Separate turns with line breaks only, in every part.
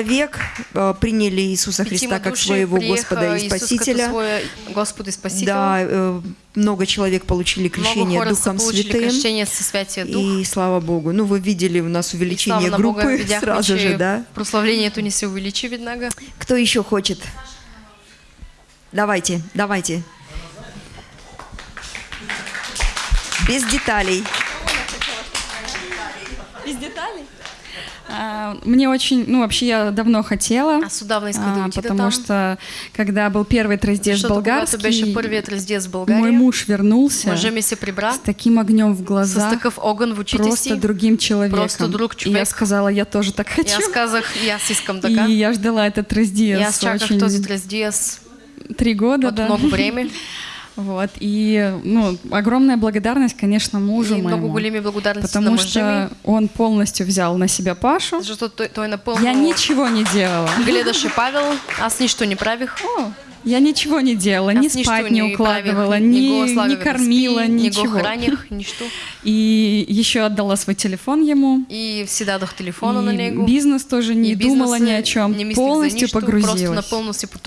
Человек э, приняли Иисуса Христа как своего Господа и Спасителя.
своя Господ и Спасител.
Да, э, много человек получили
Много
крещение Духом Святым.
крещение со Святия Дух.
И слава Богу. Ну, вы видели у нас увеличение
Бога,
группы
видяхме,
сразу же, да?
прославлението ни се увеличи веднага.
Кто еще хочет? Давайте, давайте. Без деталей.
Без деталей? А, Мне очень, ну вообще я давно хотела,
Аз отдавна исках да
а, потому
там.
что когда был первый
беше
болгарский,
първият раздец в
мой
България,
муж вернулся с таким огнем в глазах,
огън в
просто другим человеком.
просто друг
И я сказала, я тоже так хочу.
и аз искам така.
И я ждала этот
И
трыздец
аз чаках
очень
този раздец
три года, да.
много време.
Вот и ну огромная благодарность, конечно, мужу
И
моему,
големи благодарности на
потому что он полностью взял на себя Пашу.
защото той, той напълно
Я ничего не делала.
гледаше Павел, аз нищо не правих.
О, я ничего не делала, ни спать не укладывала, ни, не кормила, ничего. И еще отдала свой телефон ему.
И си дадох телефона на него.
бизнес тоже не думала ни о чем,
мислих за
полностью погрузилась.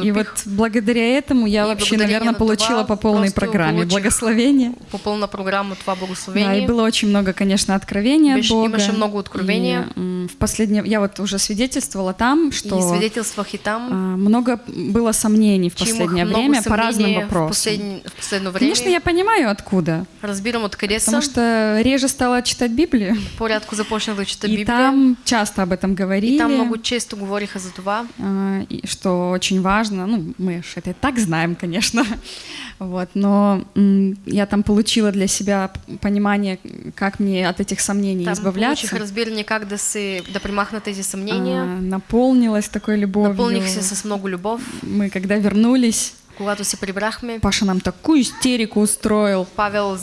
И вот благодаря этому я
И
вообще, наверное,
на
получила по полной программе благословение.
По пълна програма това
Да, и было очень много, конечно, откровения Бога.
много откровения.
И, в последнее, я вот уже свидетельствовала там, что
И свидетелствах и там,
а, много было сомнений в последнее время по разным
съмнения в,
вопросам.
последни, в последно време.
Конечно, я понимаю, откуда.
Разбирам откъде са.
Потому что реже стала читать Библию.
По-рядко започнах да чета
И там часто об этом говорили.
и там много често говориха за това.
а, что очень важно, ну, мы же это и так знаем, конечно, вот, но я там получила для себя понимание, как мне от этих сомнений
Там
избавляться,
получих разбиране как да се да премахна тези съмнения.
А, наполнилась такой любовью.
Напълних се с много любов.
Мы когда вернулись,
Когато се прибрахме,
Паша нам такую истерику устроил,
Павел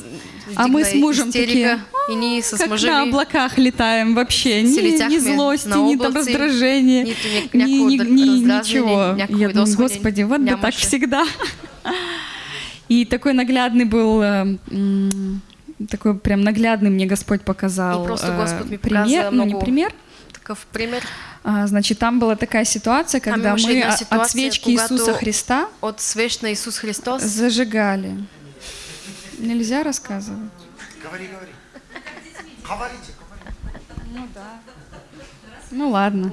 а мы с мужем
истерика,
такие,
и ние с
как на облаках летаем вообще, ни,
Си
ни злости,
на
ни там раздражения, ни, ни, ни- ничего. Я думаю, господи, вот да так всегда. И такой наглядный был, э, такой прям наглядный мне Господь показал
И просто
э,
Господь мне
пример,
показал
ну не пример,
такъв пример.
а, значит, там была такая ситуация, когда мы о- от
ситуация,
свечки Иисуса Христа
От свещ на Исус Христос
зажигали. Нельзя рассказывать?
Говори, говори. Говорите, говорите.
Ну ладно.